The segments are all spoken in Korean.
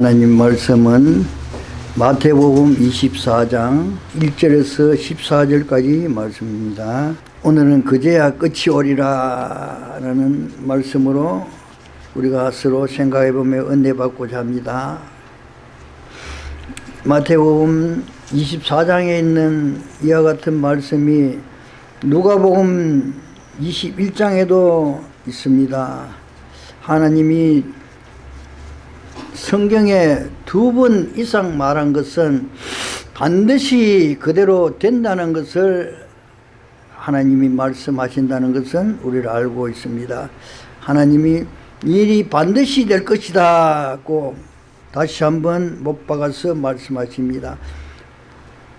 하나님 말씀은 마태복음 24장 1절에서 14절까지 말씀입니다. 오늘은 그제야 끝이 오리라 라는 말씀으로 우리가 서로 생각해보며 은혜받고자 합니다. 마태복음 24장에 있는 이와 같은 말씀이 누가복음 21장에도 있습니다. 하나님이 성경에 두 번 이상 말한 것은 반드시 그대로 된다는 것을 하나님이 말씀하신다는 것은 우리를 알고 있습니다. 하나님이 일이 반드시 될 것이다 고 다시 한번 못 박아서 말씀하십니다.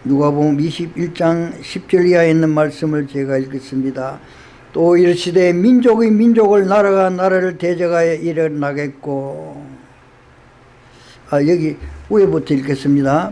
누가복음 21장 10절 이하에 있는 말씀을 제가 읽겠습니다. 또 이르시되 민족이 민족을 나라가 나라를 대적하여 일어나겠고 아, 여기 위에부터 읽겠습니다.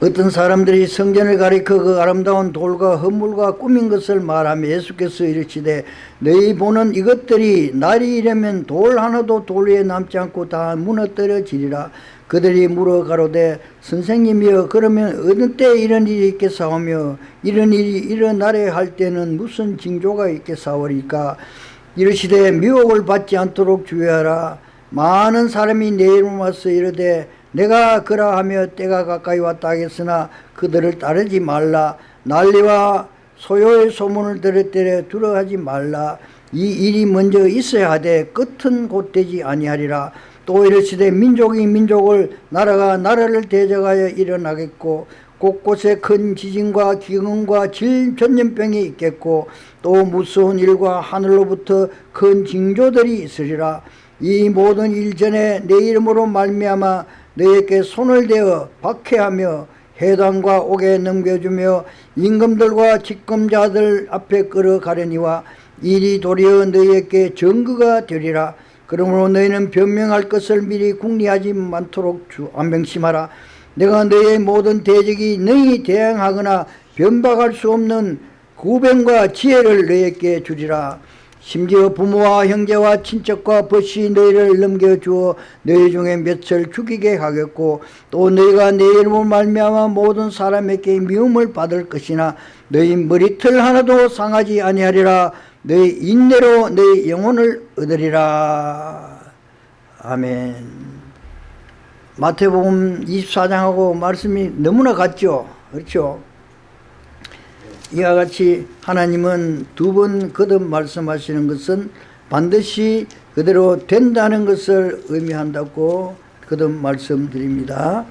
어떤 사람들이 성전을 가리켜 그 아름다운 돌과 허물과 꾸민 것을 말하며 예수께서 이르시되 너희 보는 이것들이 날이 이르면 돌 하나도 돌 위에 남지 않고 다 무너뜨려지리라. 그들이 물어 가로되 선생님이여 그러면 어느 때 이런 일이 있겠사오며 이런 일이 일어나려 할 때는 무슨 징조가 있겠사오리까? 이르시되 미혹을 받지 않도록 주의하라 많은 사람이 내 이름 와서 이르되 내가 그러하며 때가 가까이 왔다 하겠으나 그들을 따르지 말라. 난리와 소요의 소문을 들을 때 두려워하지 말라. 이 일이 먼저 있어야 하되 끝은 곧 되지 아니하리라. 또 이르시되 민족이 민족을 나라가 나라를 대적하여 일어나겠고 곳곳에 큰 지진과 기근과 질 전염병이 있겠고 또 무서운 일과 하늘로부터 큰 징조들이 있으리라 이 모든 일 전에 내 이름으로 말미암아 너에게 손을 대어 박해하며 해당과 옥에 넘겨주며 임금들과 직검자들 앞에 끌어가려니와 일이 도리어 너희에게 증거가 되리라. 그러므로 너희는 변명할 것을 미리 궁리하지 않도록 주 안명심하라. 내가 너희의 모든 대적이 너희 대항하거나 변박할 수 없는 구변과 지혜를 너희에게 주리라 심지어 부모와 형제와 친척과 벗이 너희를 넘겨주어 너희 중에 몇을 죽이게 하겠고 또 너희가 내 이름을 말미암아 모든 사람에게 미움을 받을 것이나 너희 머리털 하나도 상하지 아니하리라. 너희 인내로 너희 영혼을 얻으리라. 아멘. 마태복음 24장하고 말씀이 너무나 같죠? 그렇죠 이와 같이 하나님은 두 번 거듭 말씀하시는 것은 반드시 그대로 된다는 것을 의미한다고 거듭 말씀드립니다.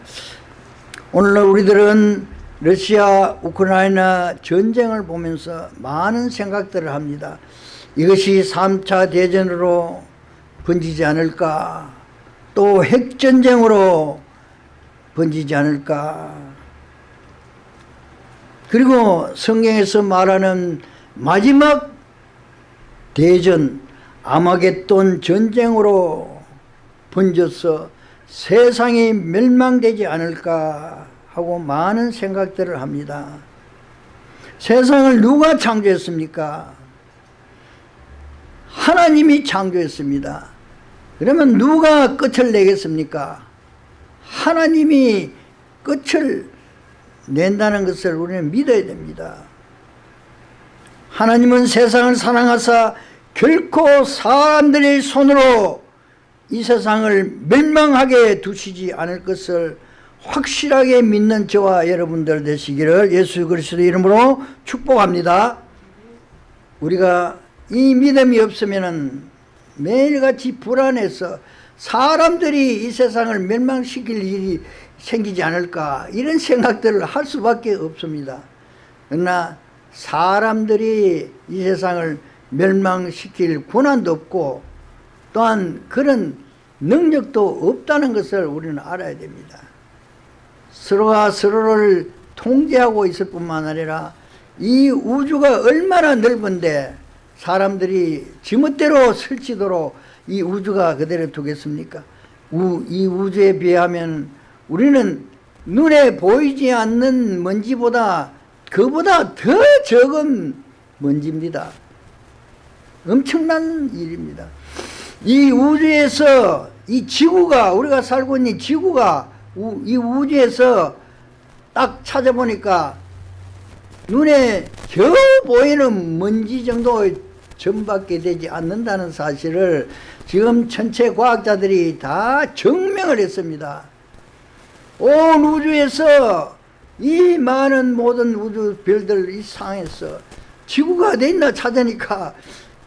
오늘날 우리들은 러시아 우크라이나 전쟁을 보면서 많은 생각들을 합니다. 이것이 3차 대전으로 번지지 않을까 또 핵전쟁으로 번지지 않을까 그리고 성경에서 말하는 마지막 대전 아마겟돈 전쟁으로 번져서 세상이 멸망되지 않을까 하고 많은 생각들을 합니다. 세상을 누가 창조했습니까? 하나님이 창조했습니다. 그러면 누가 끝을 내겠습니까? 하나님이 끝을 낸다는 것을 우리는 믿어야 됩니다. 하나님은 세상을 사랑하사 결코 사람들의 손으로 이 세상을 멸망하게 두시지 않을 것을 확실하게 믿는 저와 여러분들 되시기를 예수 그리스도 이름으로 축복합니다. 우리가 이 믿음이 없으면 매일같이 불안해서 사람들이 이 세상을 멸망시킬 일이 생기지 않을까 이런 생각들을 할 수밖에 없습니다. 그러나 사람들이 이 세상을 멸망시킬 권한도 없고 또한 그런 능력도 없다는 것을 우리는 알아야 됩니다. 서로가 서로를 통제하고 있을 뿐만 아니라 이 우주가 얼마나 넓은데 사람들이 지멋대로 설치도록 이 우주가 그대로 두겠습니까? 우, 이 우주에 비하면 우리는 눈에 보이지 않는 먼지보다 그보다 더 적은 먼지입니다. 엄청난 일입니다. 이 우주에서 이 지구가 우리가 살고 있는 지구가 우- 이 우주에서 딱 찾아보니까 눈에 겨우 보이는 먼지 정도의 점밖에 되지 않는다는 사실을 지금 전체 과학자들이 다 증명을 했습니다. 온 우주에서 이 많은 모든 우주 별들 이 상에서 지구가 어디 있나 찾으니까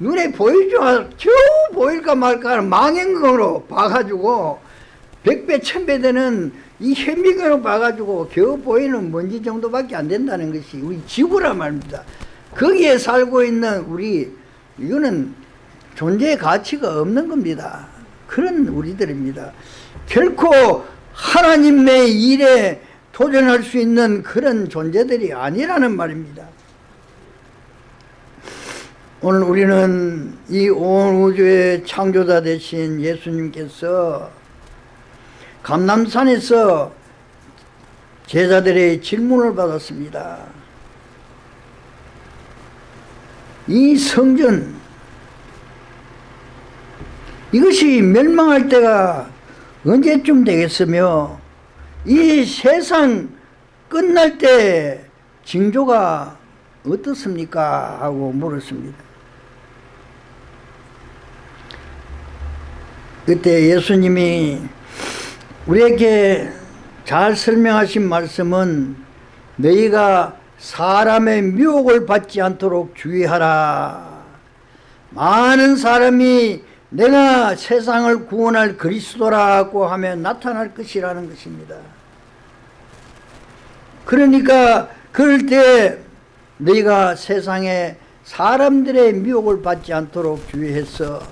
눈에 보이지 않 겨우 보일까 말까 망연경으로 봐가지고 백배 천배 되는 이 현미경으로 봐가지고 겨우 보이는 먼지 정도밖에 안 된다는 것이 우리 지구란 말입니다. 거기에 살고 있는 우리 이거는 존재의 가치가 없는 겁니다. 그런 우리들입니다. 결코 하나님의 일에 도전할 수 있는 그런 존재들이 아니라는 말입니다. 오늘 우리는 이 온 우주의 창조자 되신 예수님께서 감남산에서 제자들의 질문을 받았습니다. 이 성전 이것이 멸망할 때가 언제쯤 되겠으며 이 세상 끝날 때 징조가 어떻습니까? 하고 물었습니다. 그때 예수님이 우리에게 잘 설명하신 말씀은 너희가 사람의 미혹을 받지 않도록 주의하라. 많은 사람이 내가 세상을 구원할 그리스도라고 하면 나타날 것이라는 것입니다. 그러니까 그럴 때 너희가 세상에 사람들의 미혹을 받지 않도록 주의해서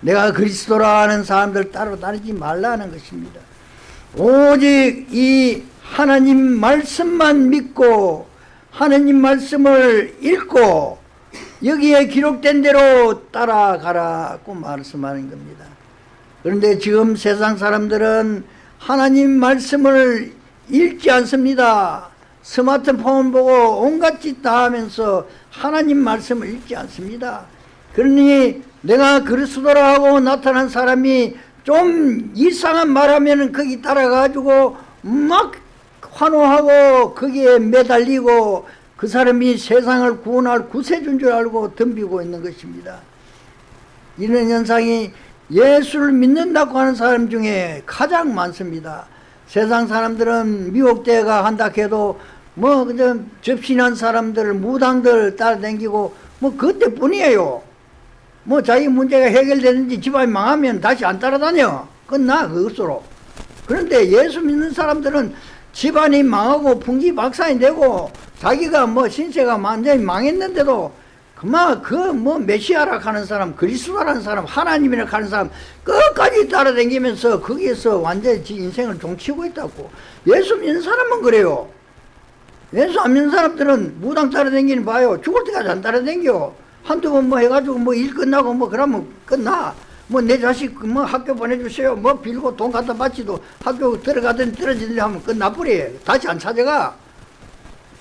내가 그리스도라는 사람들 따로 따르지 말라는 것입니다. 오직 이 하나님 말씀만 믿고 하나님 말씀을 읽고 여기에 기록된 대로 따라가라고 말씀하는 겁니다. 그런데 지금 세상 사람들은 하나님 말씀을 읽지 않습니다. 스마트폰 보고 온갖 짓 다 하면서 하나님 말씀을 읽지 않습니다. 그러니 내가 그리스도라고 나타난 사람이 좀 이상한 말하면 거기 따라가지고 막 환호하고 거기에 매달리고 그 사람이 세상을 구원할 구세주인 줄 알고 덤비고 있는 것입니다. 이런 현상이 예수를 믿는다고 하는 사람 중에 가장 많습니다. 세상 사람들은 미혹대가 한다 해도 뭐 그저 접신한 사람들 무당들 따라다니고 뭐 그때뿐이에요. 뭐 자기 문제가 해결되는지 집안이 망하면 다시 안 따라다녀. 끝나 그것으로. 그런데 예수 믿는 사람들은 집안이 망하고 풍지박산이 되고 자기가 뭐 신세가 완전히 망했는데도 그만 그뭐 메시아라 하는 사람 그리스도라는 사람 하나님이라 하는 사람 끝까지 따라다니면서 거기에서 완전히 지 인생을 종치고 있다고. 예수 믿는 사람은 그래요. 예수 안 믿는 사람들은 무당 따라다니는 봐요. 죽을 때까지 안 따라다녀 한두 번 뭐 해가지고 뭐 일 끝나고 뭐 그러면 끝나 뭐 내 자식 뭐 학교 보내주세요. 뭐 빌고 돈 갖다 바치도 학교 들어가든 떨어지든 하면 끝나버려 다시 안 찾아가.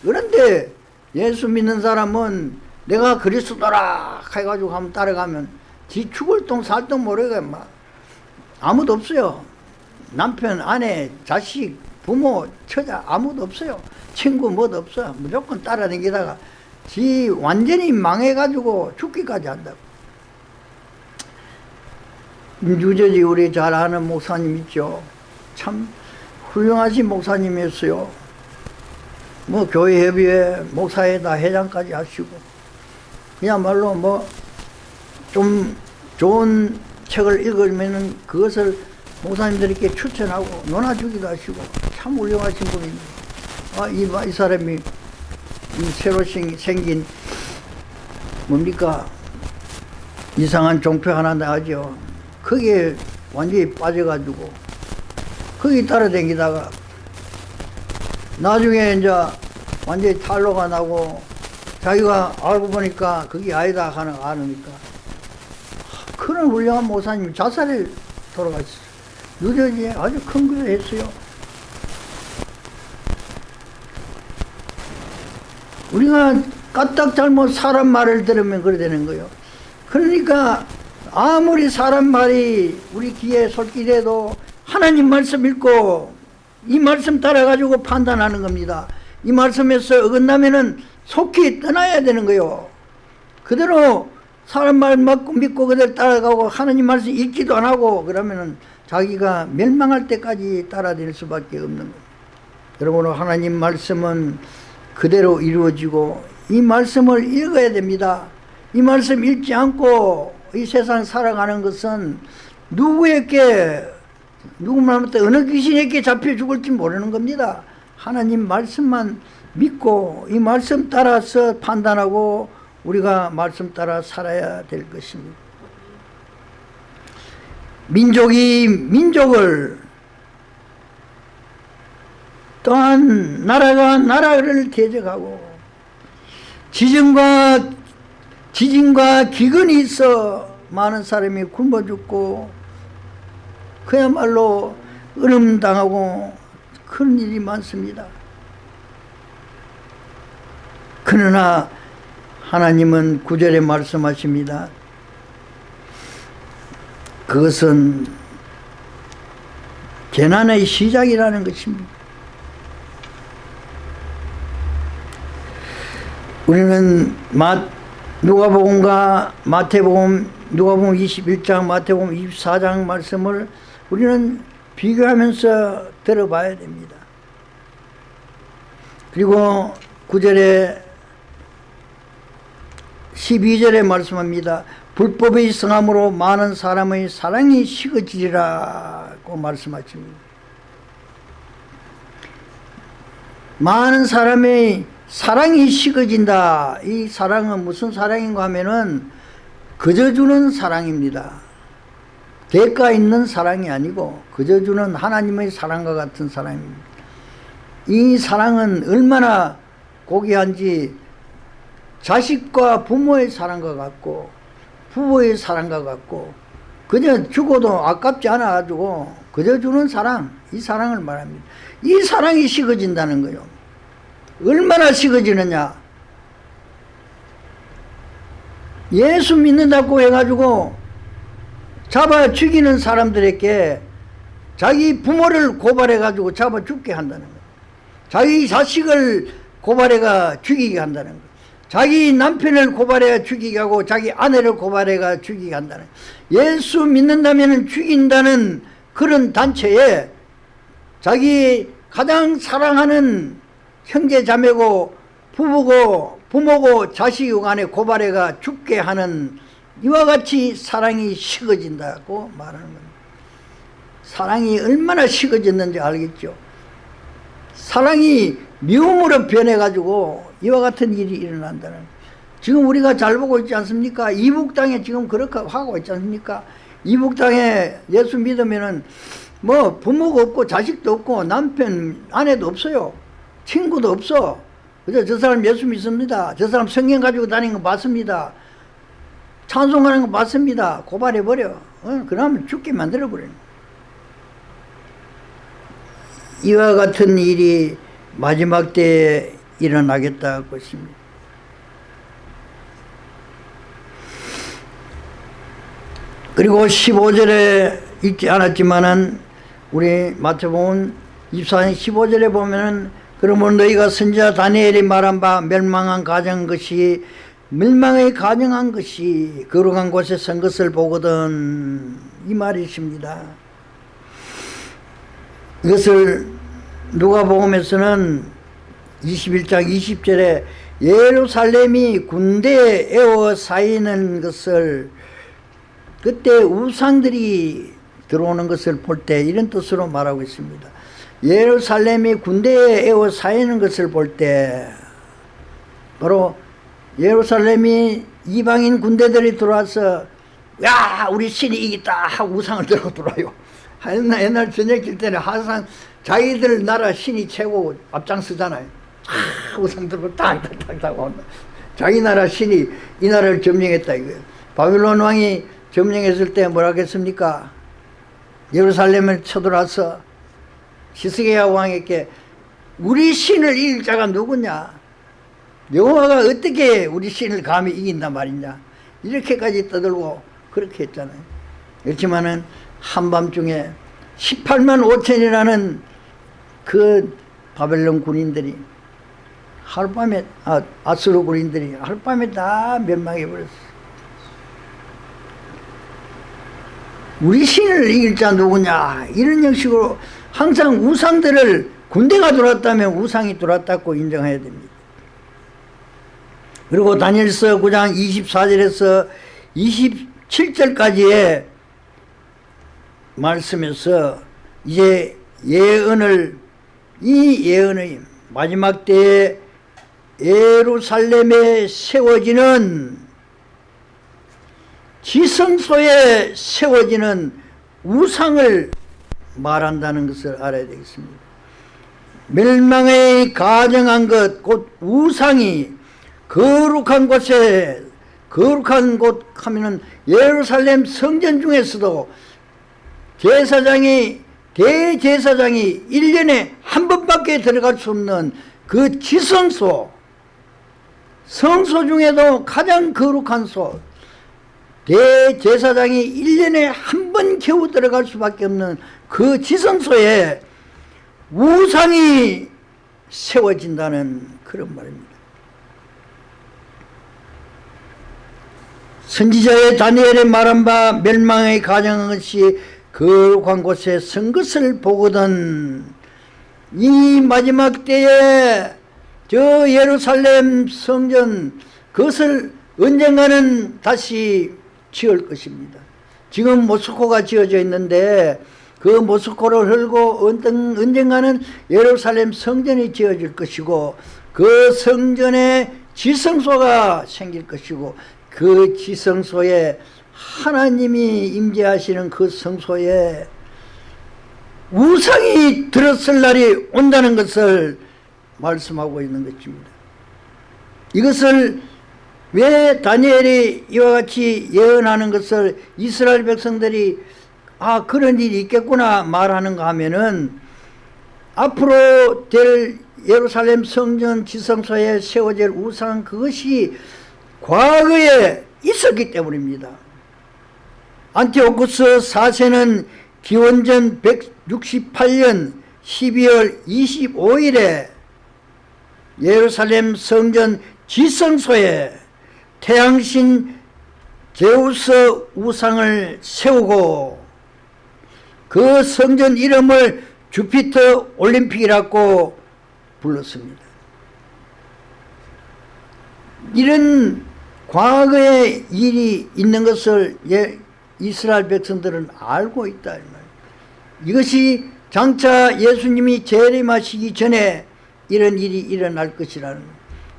그런데 예수 믿는 사람은 내가 그리스도라 해가지고 한번 따라가면 지 죽을 똥 살 똥 모르게 막 아무도 없어요. 남편 아내 자식 부모 처자 아무도 없어요. 친구 뭐도 없어. 무조건 따라다니다가 지 완전히 망해가지고 죽기까지 한다고 유저지 우리 잘 아는 목사님 있죠 참 훌륭하신 목사님이었어요 뭐 교회 협의회 목사에다 회장까지 하시고 그야말로 뭐 좀 좋은 책을 읽으면은 그것을 목사님들에게 추천하고 논아주기도 하시고 참 훌륭하신 분입니다. 아, 이, 이 사람이 이 새로 생- 생긴 뭡니까 이상한 종표 하나 나가죠. 거기에 완전히 빠져가지고 거기 따라다니다가 나중에 이제 완전히 탈로가 나고 자기가 알고 보니까 그게 아니다 하는 거 아니까 그런 훌륭한 목사님이 자살에 돌아가셨어요. 뉴저지에 아주 큰 것을 했어요. 우리가 까딱 잘못 사람 말을 들으면 그래 되는 거예요. 그러니까 아무리 사람 말이 우리 귀에 솔깃해도 하나님 말씀 읽고 이 말씀 따라가지고 판단하는 겁니다. 이 말씀에서 어긋나면은 속히 떠나야 되는 거요. 그대로 사람 말 믿고, 믿고 그대로 따라가고 하나님 말씀 읽지도 안 하고 그러면은 자기가 멸망할 때까지 따라다닐 수밖에 없는 거예요. 여러분 하나님 말씀은 그대로 이루어지고 이 말씀을 읽어야 됩니다. 이 말씀 읽지 않고 이 세상 살아가는 것은 누구에게 누구만한테 어느 귀신에게 잡혀 죽을지 모르는 겁니다. 하나님 말씀만 믿고 이 말씀 따라서 판단하고 우리가 말씀 따라 살아야 될 것입니다. 민족이 민족을 또한 나라가 나라를 대적하고 지진과 지진과 기근이 있어 많은 사람이 굶어 죽고 그야말로 얼음당하고 그런 일이 많습니다. 그러나 하나님은 구절에 말씀하십니다. 그것은 재난의 시작이라는 것입니다. 우리는 마, 누가복음과 마태복음, 누가복음 21장, 마태복음 24장 말씀을 우리는 비교하면서 들어봐야 됩니다. 그리고 9절에 12절에 말씀합니다. 불법의 성함으로 많은 사람의 사랑이 식어지리라고 말씀하십니다. 많은 사람의 사랑이 식어진다. 이 사랑은 무슨 사랑인가 하면은 그저 주는 사랑입니다. 대가 있는 사랑이 아니고 그저 주는 하나님의 사랑과 같은 사랑입니다. 이 사랑은 얼마나 고귀한지 자식과 부모의 사랑과 같고 부모의 사랑과 같고 그저 죽어도 아깝지 않아 가지고 그저 주는 사랑 이 사랑을 말합니다. 이 사랑이 식어진다는 거요. 얼마나 식어지느냐 예수 믿는다고 해가지고 잡아 죽이는 사람들에게 자기 부모를 고발해가지고 잡아 죽게 한다는 거예요. 자기 자식을 고발해가 죽이게 한다는 거예요. 자기 남편을 고발해가 죽이게 하고 자기 아내를 고발해가 죽이게 한다는. 예수 믿는다면 죽인다는 그런 단체에 자기 가장 사랑하는 형제 자매고 부부고 부모고 자식 간에 고발해가 죽게 하는 이와 같이 사랑이 식어진다고 말하는 겁니다. 사랑이 얼마나 식어졌는지 알겠죠. 사랑이 미움으로 변해가지고 이와 같은 일이 일어난다는 지금 우리가 잘 보고 있지 않습니까? 이북 땅에 지금 그렇게 하고 있지 않습니까? 이북 땅에 예수 믿으면은 뭐 부모가 없고 자식도 없고 남편 아내도 없어요. 친구도 없어. 그저 저 사람 예수 믿습니다. 저 사람 성경 가지고 다니는 거 맞습니다. 찬송하는 거 맞습니다. 고발해버려. 어? 그러면 죽게 만들어버리는 이와 같은 일이 마지막 때에 일어나겠다고 했습니다. 그리고 15절에 읽지 않았지만은 우리 마태복음 24장 15절에 보면은 그러면 너희가 선지자 다니엘이 말한 바 멸망한 가정 것이 멸망에 가정한 것이 거룩한 곳에 선 것을 보거든 이 말이십니다. 이것을 누가복음에서는 21장 20절에 예루살렘이 군대에 에워 쌓이는 것을 그때 우상들이 들어오는 것을 볼 때 이런 뜻으로 말하고 있습니다. 예루살렘이 군대에 에워 쌓이는 것을 볼 때 바로 예루살렘이 이방인 군대들이 들어와서 야 우리 신이 이기다 하고 우상을 들고 들어와요. 옛날, 옛날 전쟁질 때는 항상 자기들 나라 신이 최고 앞장서잖아요. 아, 우상 들고 딱딱딱 온다. 자기 나라 신이 이 나라를 점령했다 이거예요. 바빌론 왕이 점령했을 때 뭐라 했습니까? 예루살렘을 쳐들어와서 시스기야 왕에게 우리 신을 이길 자가 누구냐 여호와가 어떻게 우리 신을 감히 이긴단 말이냐 이렇게까지 떠들고 그렇게 했잖아요. 그렇지만은 한밤중에 18만 5천이라는 그 바벨론 군인들이 하룻밤에 아, 아수르 군인들이 하룻밤에 다 멸망해 버렸어. 우리 신을 이길 자 누구냐 이런 형식으로 항상 우상들을 군대가 들어왔다면 우상이 들어왔다고 인정해야 됩니다. 그리고 다니엘서 9장 24절에서 27절까지의 말씀에서 이제 예언을 이 예언의 마지막 때에 예루살렘에 세워지는 지성소에 세워지는 우상을 말한다는 것을 알아야 되겠습니다. 멸망에 가정한 것 곧 우상이 거룩한 곳에 거룩한 곳 하면은 예루살렘 성전 중에서도 제사장이 대제사장이 1년에 한 번밖에 들어갈 수 없는 그 지성소 성소 중에도 가장 거룩한 소 대제사장이 1년에 한 번 겨우 들어갈 수밖에 없는 그 지성소에 우상이 세워진다는 그런 말입니다. 선지자의 다니엘의 말한 바 멸망의 가정한 것이 거룩한 곳에 선 것을 보거든 이 마지막 때에 저 예루살렘 성전 그것을 언젠가는 다시 지을 것입니다. 지금 모스코가 지어져 있는데 그 모스코를 흘고 언젠가는 예루살렘 성전이 지어질 것이고 그 성전에 지성소가 생길 것이고 그 지성소에 하나님이 임재하시는 그 성소에 우상이 들었을 날이 온다는 것을 말씀하고 있는 것입니다. 이것을 왜 다니엘이 이와 같이 예언하는 것을 이스라엘 백성들이 아 그런 일이 있겠구나 말하는가 하면은 앞으로 될 예루살렘 성전 지성소에 세워질 우상 그것이 과거에 있었기 때문입니다. 안티오쿠스 4세는 기원전 168년 12월 25일에 예루살렘 성전 지성소에 태양신 제우스 우상을 세우고 그 성전 이름을 주피터 올림픽이라고 불렀습니다. 이런 과거의 일이 있는 것을 예, 이스라엘 백성들은 알고 있다. 이것이 장차 예수님이 재림하시기 전에 이런 일이 일어날 것이라는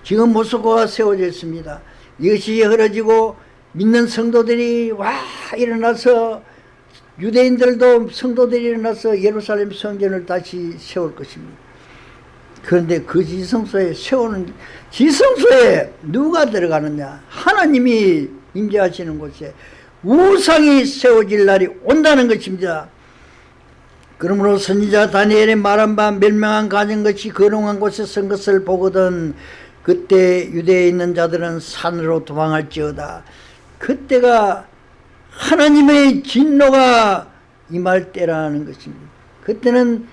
지금 모스크가 세워져 있습니다. 이것이 흐려지고 믿는 성도들이 와 일어나서 유대인들도 성도들이 일어나서 예루살렘 성전을 다시 세울 것입니다. 그런데 그 지성소에 세우는 지성소에 누가 들어가느냐 하나님이 임재하시는 곳에 우상이 세워질 날이 온다는 것입니다. 그러므로 선지자 다니엘의 말한 바 멸망한 가진 것이 거룩한 곳에 선 것을 보거든 그때 유대에 있는 자들은 산으로 도망할지어다. 그때가 하나님의 진노가 임할 때라는 것입니다. 그때는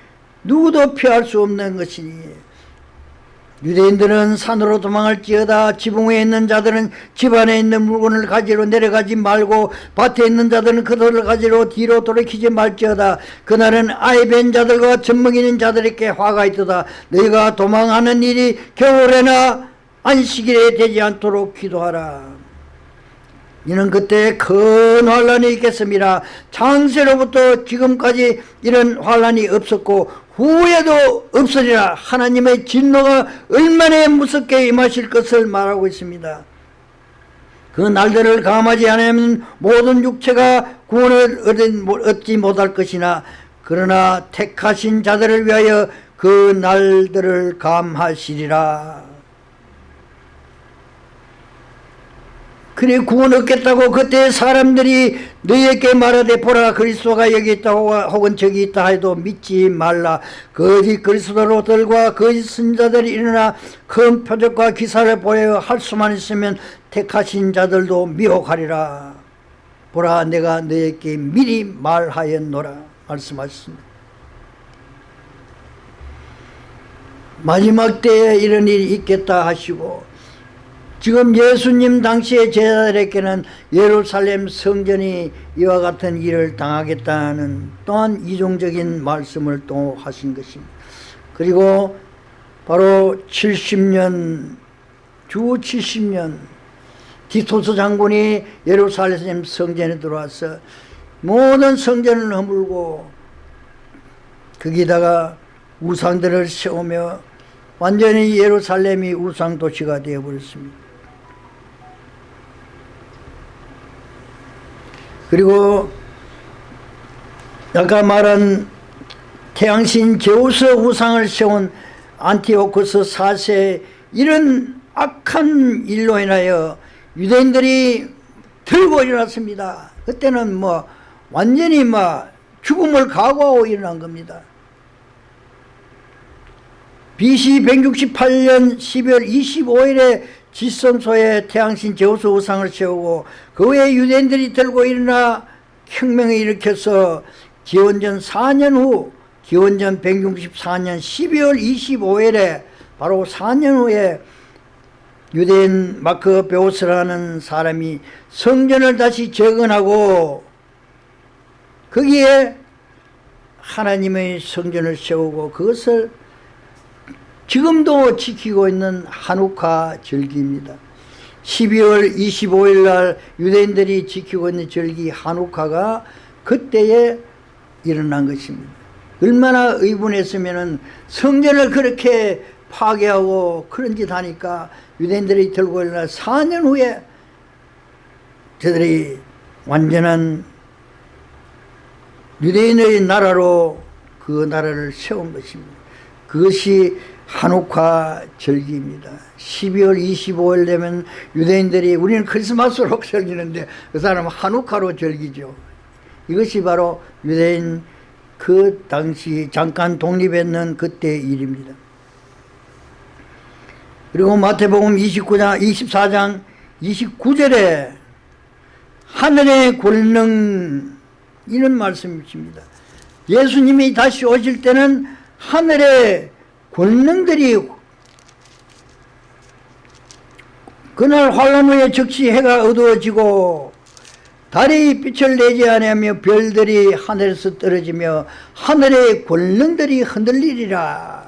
누구도 피할 수 없는 것이니 유대인들은 산으로 도망할지어다 지붕 에 있는 자들은 집안에 있는 물건을 가지러 내려가지 말고 밭에 있는 자들은 그들을 가지러 뒤로 돌이키지 말지어다. 그날은 아이벤 자들과 젖먹이는 있 자들에게 화가 있도다. 너희가 도망하는 일이 겨울에나 안식일에 되지 않도록 기도하라 이는 그때 큰 환란이 있겠습니다. 창세로부터 지금까지 이런 환란이 없었고 후에도 없으리라 하나님의 진노가 얼마나 무섭게 임하실 것을 말하고 있습니다. 그 날들을 감하지 않으면 모든 육체가 구원을 얻지 못할 것이나 그러나 택하신 자들을 위하여 그 날들을 감하시리라. 그래 구원 얻겠다고 그때 사람들이 너희에게 말하되 보라 그리스도가 여기 있다 혹은 저기 있다 해도 믿지 말라. 거짓 그리스도로들과 거짓 선자들이 일어나 큰 표적과 기사를 보여 할 수만 있으면 택하신 자들도 미혹하리라. 보라 내가 너에게 미리 말하였노라. 말씀하셨습니다. 마지막 때에 이런 일이 있겠다 하시고 지금 예수님 당시의 제자들에게는 예루살렘 성전이 이와 같은 일을 당하겠다는 또한 이종적인 말씀을 또 하신 것입니다. 그리고 바로 70년 주 70년 디토스 장군이 예루살렘 성전에 들어와서 모든 성전을 허물고 거기다가 우상들을 세우며 완전히 예루살렘이 우상 도시가 되어버렸습니다. 그리고 아까 말한 태양신 제우스 우상을 세운 안티오코스 4세 이런 악한 일로 인하여 유대인들이 들고 일어났습니다. 그때는 뭐 완전히 막 죽음을 각오하고 일어난 겁니다. BC 168년 12월 25일에 지성소에 태양신 제우스 우상을 세우고 그 후에 유대인들이 들고 일어나 혁명을 일으켜서 기원전 4년 후 기원전 164년 12월 25일에 바로 4년 후에 유대인 마크 베오스라는 사람이 성전을 다시 재건하고 거기에 하나님의 성전을 세우고 그것을 지금도 지키고 있는 한우카 절기입니다. 12월 25일 날 유대인들이 지키고 있는 절기 한우카가 그때에 일어난 것입니다. 얼마나 의분했으면 성전을 그렇게 파괴하고 그런 짓 하니까 유대인들이 들고 일어나 4년 후에 저들이 완전한 유대인의 나라로 그 나라를 세운 것입니다. 그것이 한옥화 절기입니다. 12월 25일 되면 유대인들이 우리는 크리스마스로 즐기는데 그 사람은 한옥화로 즐기죠. 이것이 바로 유대인 그 당시 잠깐 독립했는 그때의 일입니다. 그리고 마태복음 29장 24장 29절에 하늘의 권능 이런 말씀이십니다. 예수님이 다시 오실 때는 하늘의 권능들이 그날 환란 후에 즉시 해가 어두워지고 달이 빛을 내지 아니하며 별들이 하늘에서 떨어지며 하늘의 권능들이 흔들리리라.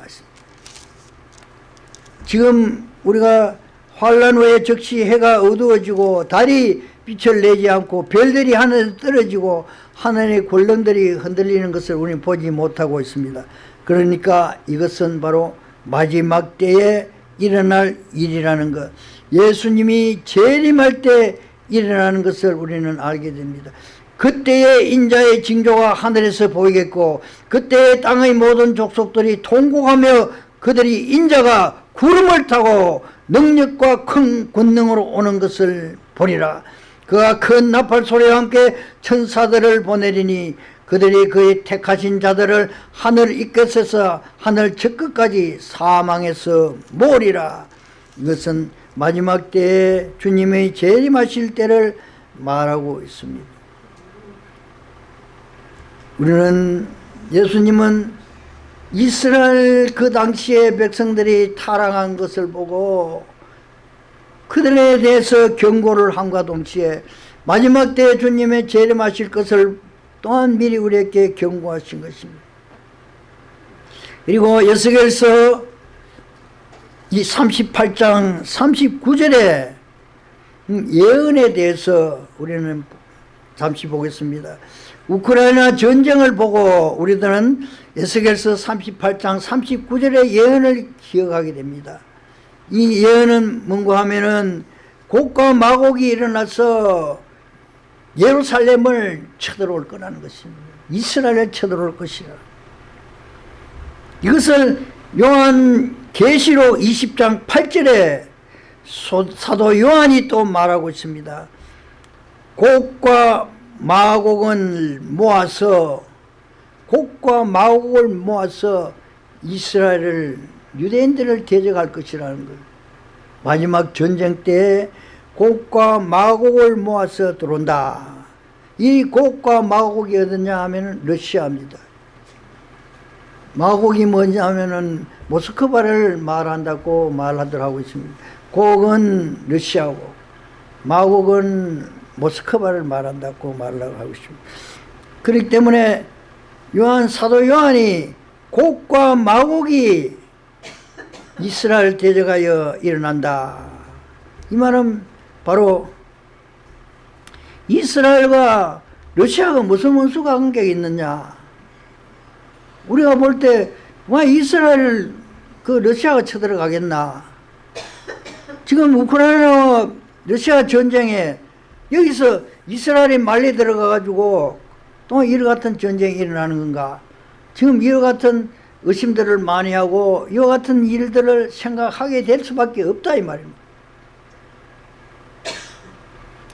지금 우리가 환란 후에 즉시 해가 어두워지고 달이 빛을 내지 않고 별들이 하늘에 떨어지고 하늘의 권능들이 흔들리는 것을 우리는 보지 못하고 있습니다 그러니까 이것은 바로 마지막 때에 일어날 일이라는 것. 예수님이 재림할 때 일어나는 것을 우리는 알게 됩니다. 그때의 인자의 징조가 하늘에서 보이겠고 그때의 땅의 모든 족속들이 통곡하며 그들이 인자가 구름을 타고 능력과 큰 권능으로 오는 것을 보리라. 그가 큰 나팔 소리와 함께 천사들을 보내리니 그들이 그의 택하신 자들을 하늘 이끝에서 하늘 저끝까지 사망해서 모으리라. 이것은 마지막 때에 주님의 재림하실 때를 말하고 있습니다. 우리는 예수님은 이스라엘 그 당시에 백성들이 타락한 것을 보고 그들에 대해서 경고를 함과 동시에 마지막 때에 주님의 재림하실 것을 또한 미리 우리에게 경고하신 것입니다. 그리고 여석에서 이 38장 39절에 예언에 대해서 우리는 잠시 보겠습니다. 우크라이나 전쟁을 보고 우리들은 에스겔서 38장 39절의 예언을 기억하게 됩니다. 이 예언은 뭔가 하면은 곡과 마곡이 일어나서 예루살렘을 쳐들어올 거라는 것입니다. 이스라엘을 쳐들어올 것이라. 이것을 요한 계시록 20장 8절에 사도 요한이 또 말하고 있습니다. 곡과 마곡을 모아서 곡과 마곡을 모아서 이스라엘을 유대인들을 대적할 것이라는 것 마지막 전쟁 때 곡과 마곡을 모아서 들어온다 이 곡과 마곡이 어디냐 하면은 러시아입니다. 마곡이 뭐냐 하면은 모스크바를 말한다고 말하더라고 있습니다. 곡은 러시아고 마곡은 모스크바를 말한다고 말을 하고 있습니다. 그렇기 때문에 요한 사도 요한이 곡과 마곡이 이스라엘 대적하여 일어난다. 이 말은 바로 이스라엘과 러시아가 무슨 원수가 관계가 있느냐. 우리가 볼 때, 와, 이스라엘, 그 러시아가 쳐들어가겠나. 지금 우크라이나와 러시아 전쟁에 여기서 이스라엘이 말려 들어가 가지고 또 이와 같은 전쟁이 일어나는 건가. 지금 이와 같은 의심들을 많이 하고 이와 같은 일들을 생각하게 될 수밖에 없다 이 말입니다.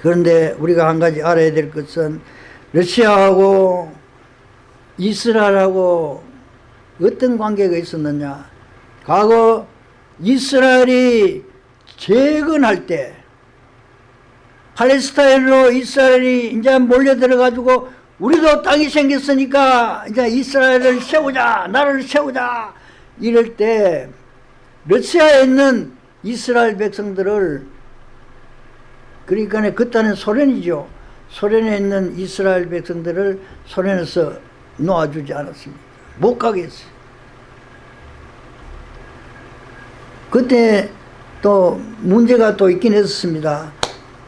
그런데 우리가 한 가지 알아야 될 것은 러시아하고 이스라엘하고 어떤 관계가 있었느냐. 과거 이스라엘이 재건할 때 팔레스타인으로 이스라엘이 이제 몰려들어 가지고 우리도 땅이 생겼으니까 이제 이스라엘을 세우자 나라를 세우자 이럴 때 러시아에 있는 이스라엘 백성들을 그러니까 그때는 소련이죠. 소련에 있는 이스라엘 백성들을 소련에서 놓아주지 않았습니다. 못 가게 했어요. 그때 또 문제가 또 있긴 했습니다.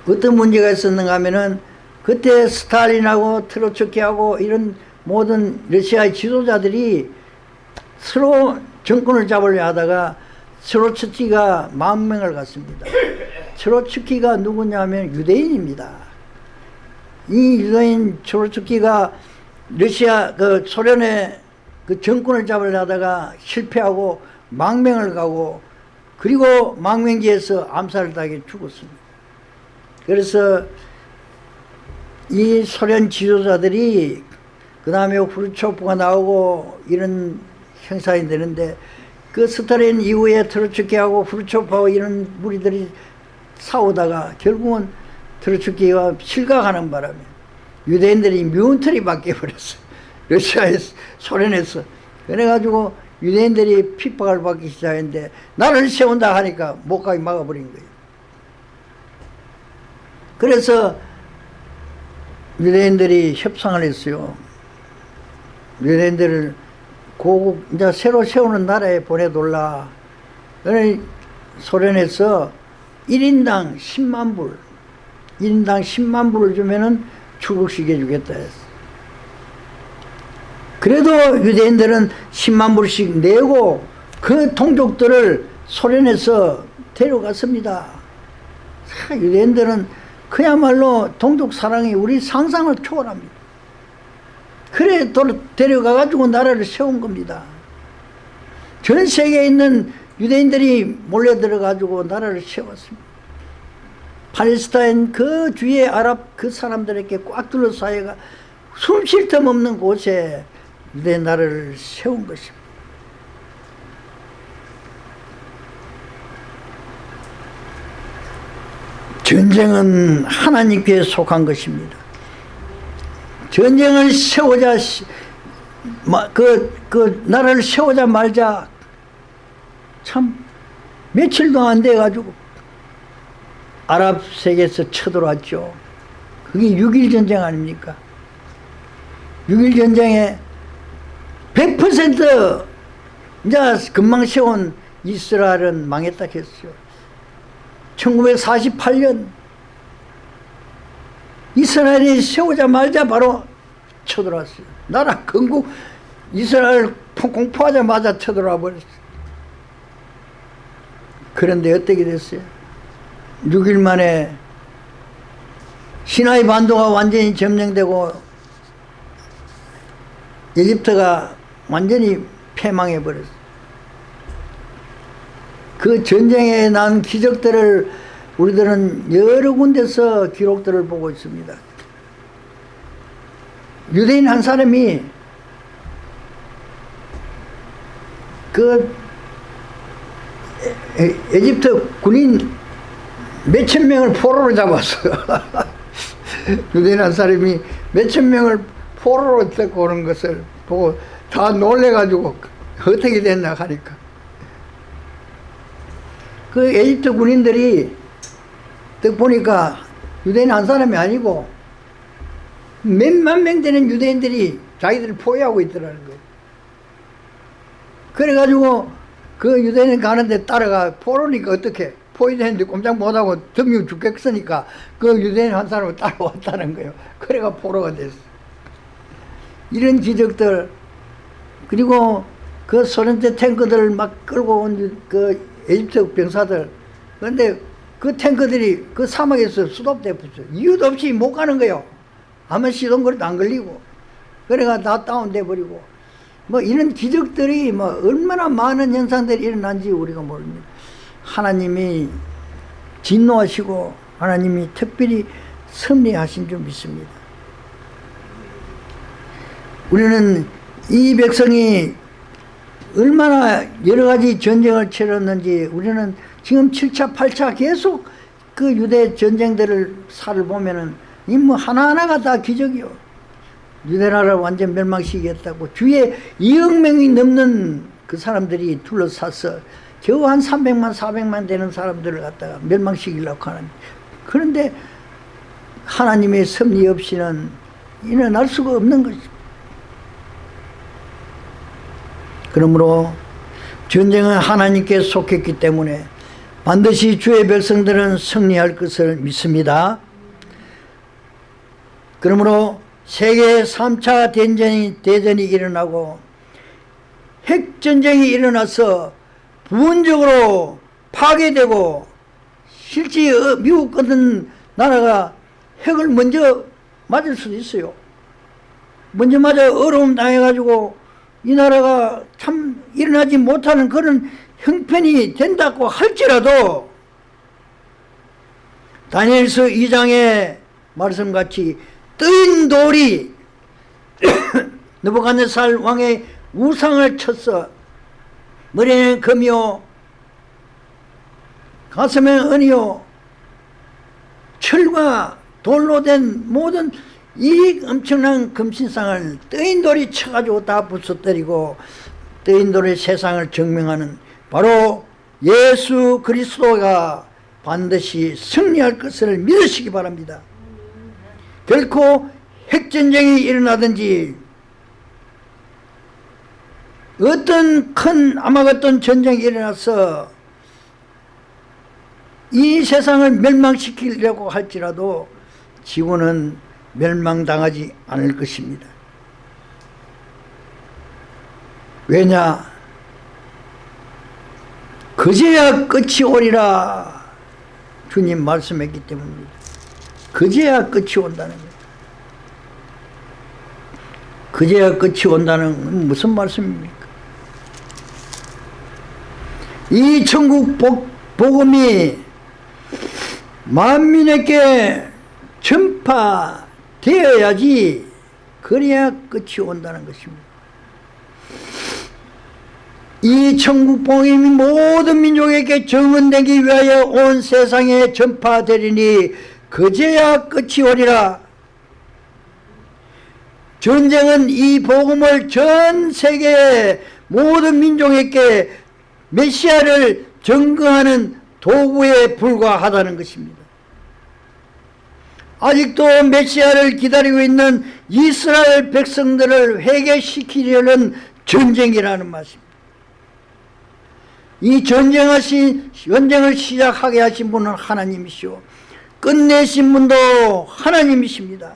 어떤 문제가 있었는가 하면은 그때 스탈린하고 트로츠키하고 이런 모든 러시아의 지도자들이 서로 정권을 잡으려 하다가 트로츠키가 만 명을 갔습니다. 트로츠키가 누구냐면 유대인입니다. 이 유대인 트로츠키가 러시아 그 소련의 그 정권을 잡으려 하다가 실패하고 망명을 가고 그리고 망명지에서 암살을 당해 죽었습니다. 그래서 이 소련 지도자들이 그 다음에 후르초프가 나오고 이런 형상이 되는데 그 스탈린 이후에 트로츠키하고 후르초프하고 이런 무리들이 싸우다가 결국은 트로츠키가 실각하는 바람에 유대인들이 미운털이 바뀌어버렸어요. 러시아에서 소련에서 그래가지고 유대인들이 핍박을 받기 시작했는데 나를 세운다 하니까 못 가게 막아버린 거예요. 그래서 유대인들이 협상을 했어요. 유대인들을 고국 이제 새로 세우는 나라에 보내돌라. 소련에서 1인당 10만 불, 1인당 10만 불을 주면은 출국시켜 주겠다 했어. 그래도 유대인들은 10만 불씩 내고 그 동족들을 소련에서 데려갔습니다. 유대인들은 그야말로 동족 사랑이 우리 상상을 초월합니다. 그래 데려가가지고 나라를 세운 겁니다. 전 세계에 있는 유대인들이 몰려들어가지고 나라를 세웠습니다. 팔레스타인 그 뒤에 아랍 그 사람들에게 꽉 둘러싸여가 숨 쉴 틈 없는 곳에 유대 나라를 세운 것입니다. 전쟁은 하나님께 속한 것입니다. 전쟁을 세우자 그, 그 나라를 세우자 말자 참 며칠도 안 돼가지고 아랍 세계에서 쳐들어왔죠. 그게 6.1 전쟁 아닙니까? 6.1 전쟁에 100% 이제 금방 세운 이스라엘은 망했다 했어요. 1948년 이스라엘이 세우자마자 바로 쳐들어왔어요. 나라 건국 이스라엘 공포하자마자 쳐들어와 버렸어요. 그런데 어떻게 됐어요? 6일 만에 시나이 반도가 완전히 점령되고 이집트가 완전히 패망해 버렸어요. 그 전쟁에 난 기적들을 우리들은 여러 군데서 기록들을 보고 있습니다. 유대인 한 사람이 그 에, 집트 군인 몇천 명을 포로로 잡았어요. 유대인 한 사람이 몇천 명을 포로로 데리고 오는 것을 보고 다 놀래가지고 어떻게 됐나 하니까 그 에집트 군인들이 딱 보니까 유대인 한 사람이 아니고 몇만 명 되는 유대인들이 자기들을 포위하고 있더라는 거예요. 그래가지고 그 유대인 가는데 따라가 포로니까 어떻게 포위되는데 꼼짝 못하고 덤이 죽겠으니까 그 유대인 한 사람을 따라왔다는 거예요. 그래가 포로가 됐어. 이런 기적들 그리고 그 소련제 탱크들을 막 끌고 온 그 에집트 병사들 그런데 그 탱크들이 그 사막에서 수도돼 붙어 이유도 없이 못 가는 거예요. 아무 시동거리도 안 걸리고 그래가 다 다운돼 버리고 뭐 이런 기적들이 뭐 얼마나 많은 현상들이 일어난지 우리가 모릅니다. 하나님이 진노하시고 하나님이 특별히 섭리하신 줄 믿습니다. 우리는 이 백성이 얼마나 여러 가지 전쟁을 치렀는지 우리는 지금 7차, 8차 계속 그 유대 전쟁들을 살을 보면은 이 뭐 하나하나가 다 기적이요. 유대나라를 완전 멸망시키겠다고 주위에 2억 명이 넘는 그 사람들이 둘러싸서 겨우 한 300만, 400만 되는 사람들을 갖다가 멸망시키려고 하는 그런데 하나님의 섭리 없이는 일어날 수가 없는 것입니다. 그러므로 전쟁은 하나님께 속했기 때문에 반드시 주의 백성들은 승리할 것을 믿습니다. 그러므로 세계 3차 대전이, 대전이 일어나고 핵전쟁이 일어나서 부분적으로 파괴되고 실제 어, 미국 같은 나라가 핵을 먼저 맞을 수도 있어요. 먼저 맞아 어려움 당해가지고 이 나라가 참 일어나지 못하는 그런 형편이 된다고 할지라도 다니엘서 2장의 말씀같이 뜨인 돌이 느부갓네살 왕의 우상을 쳤어 머리에는 금이요 가슴에는 은이요 철과 돌로 된 모든 이 엄청난 금신상을 뜨인 돌이 쳐가지고 다 부숴뜨리고 뜨인 돌의 세상을 증명하는 바로 예수 그리스도가 반드시 승리할 것을 믿으시기 바랍니다. 결코 핵전쟁이 일어나든지 어떤 큰 아마겟돈 전쟁이 일어나서 이 세상을 멸망시키려고 할지라도 지구는 멸망당하지 않을 것입니다. 왜냐? 그제야 끝이 오리라 주님 말씀했기 때문입니다. 그제야 끝이 온다는 거예요. 그제야 끝이 온다는 무슨 말씀입니까? 이 천국 복, 복음이 만민에게 전파되어야지 그래야 끝이 온다는 것입니다. 이 천국 복음이 모든 민족에게 정언되기 위하여 온 세상에 전파되리니 그제야 끝이 오리라. 전쟁은 이 복음을 전 세계 모든 민족에게 메시아를 증거하는 도구에 불과하다는 것입니다. 아직도 메시아를 기다리고 있는 이스라엘 백성들을 회개시키려는 전쟁이라는 말입니다. 이 전쟁하신, 전쟁을 시작하게 하신 분은 하나님이시오. 끝내신 분도 하나님이십니다.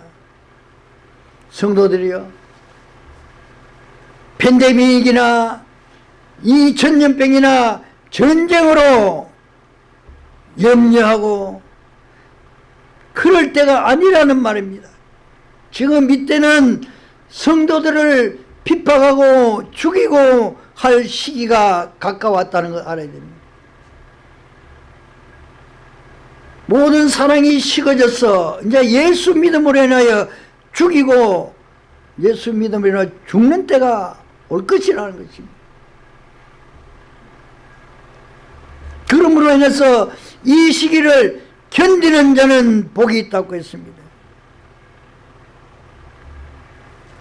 성도들이요. 팬데믹이나 이 전염병이나 전쟁으로 염려하고 그럴 때가 아니라는 말입니다. 지금 이때는 성도들을 핍박하고 죽이고 할 시기가 가까웠다는 걸 알아야 됩니다. 모든 사랑이 식어져서 이제 예수 믿음으로 인하여 죽이고 예수 믿음으로 인하여 죽는 때가 올 것이라는 것입니다. 그러므로 인해서 이 시기를 견디는 자는 복이 있다고 했습니다.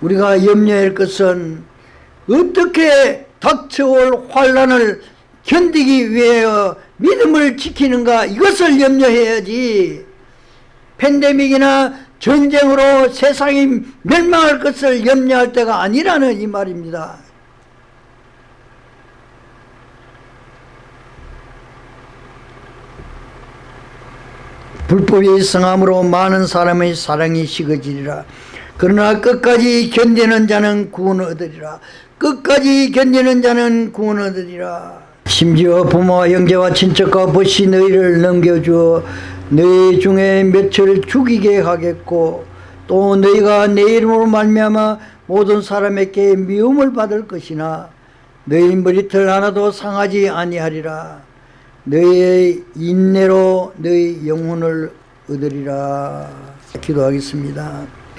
우리가 염려할 것은 어떻게 닥쳐올 환란을 견디기 위하여 믿음을 지키는가 이것을 염려해야지 팬데믹이나 전쟁으로 세상이 멸망할 것을 염려할 때가 아니라는 이 말입니다. 불법이 성함으로 많은 사람의 사랑이 식어지리라. 그러나 끝까지 견디는 자는 구원 얻으리라. 끝까지 견디는 자는 구원 얻으리라. 심지어 부모와 형제와 친척과 벗이 너희를 넘겨주어 너희 중에 몇을 죽이게 하겠고 또 너희가 내 이름으로 말미암아 모든 사람에게 미움을 받을 것이나 너희 머리털 하나도 상하지 아니하리라. 너희의 인내로 너희 영혼을 얻으리라. 기도하겠습니다.